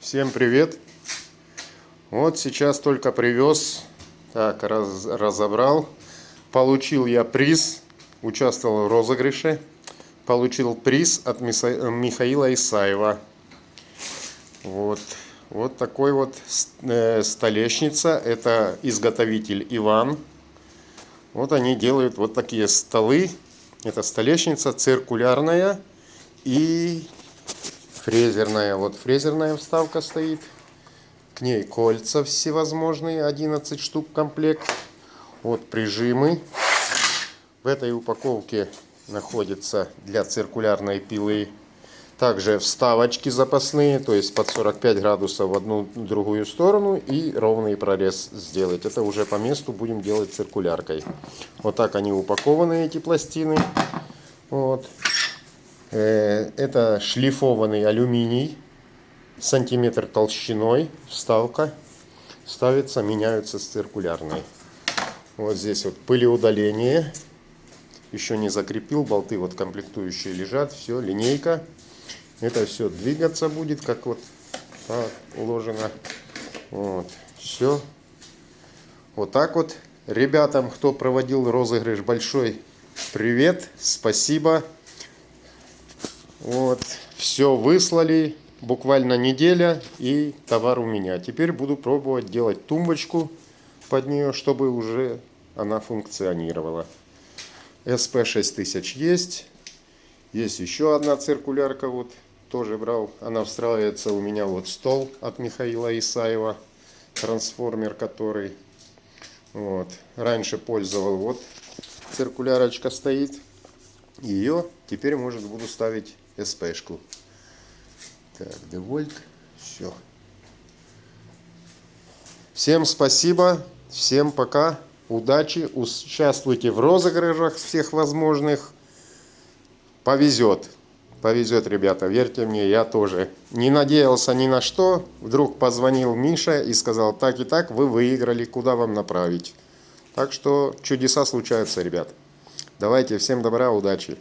Всем привет! Вот сейчас только привез, так, раз, разобрал. Получил я приз, участвовал в розыгрыше. Получил приз от Миса- Михаила Исаева. Вот, вот такой вот э, столешница. Это изготовитель Иван. Вот они делают вот такие столы. Это столешница циркулярная и фрезерная. Вот фрезерная вставка стоит. К ней кольца всевозможные, 11 штук комплект. Вот прижимы. В этой упаковке находится для циркулярной пилы также вставочки запасные, то есть под 45 градусов в одну другую сторону и ровный прорез сделать. Это уже по месту будем делать циркуляркой. Вот так они упакованы, эти пластины. Вот. Э, это шлифованный алюминий, сантиметр толщиной, вставка. Ставится, меняются с циркулярной. Вот здесь вот пылеудаление. Еще не закрепил, болты вот комплектующие лежат. Все, линейка. Это все двигаться будет, как вот положено. Вот, все. Вот так вот. Ребятам, кто проводил розыгрыш, большой привет, спасибо. Вот, все выслали, буквально неделя, и товар у меня. Теперь буду пробовать делать тумбочку под нее, чтобы уже она функционировала. SP6000 есть. Есть еще одна циркулярка, вот, тоже брал. Она встраивается у меня вот стол от Михаила Исаева, трансформер который. Вот. Раньше пользовал, вот циркулярочка стоит. Ее теперь, может, буду ставить СПшку. Так, девольт. Все. Всем спасибо. Всем пока. Удачи. Участвуйте в розыгрышах всех возможных. Повезет. Повезет, ребята. Верьте мне, я тоже. Не надеялся ни на что. Вдруг позвонил Миша и сказал, так и так, вы выиграли, куда вам направить. Так что чудеса случаются, ребят. Давайте, всем добра, удачи.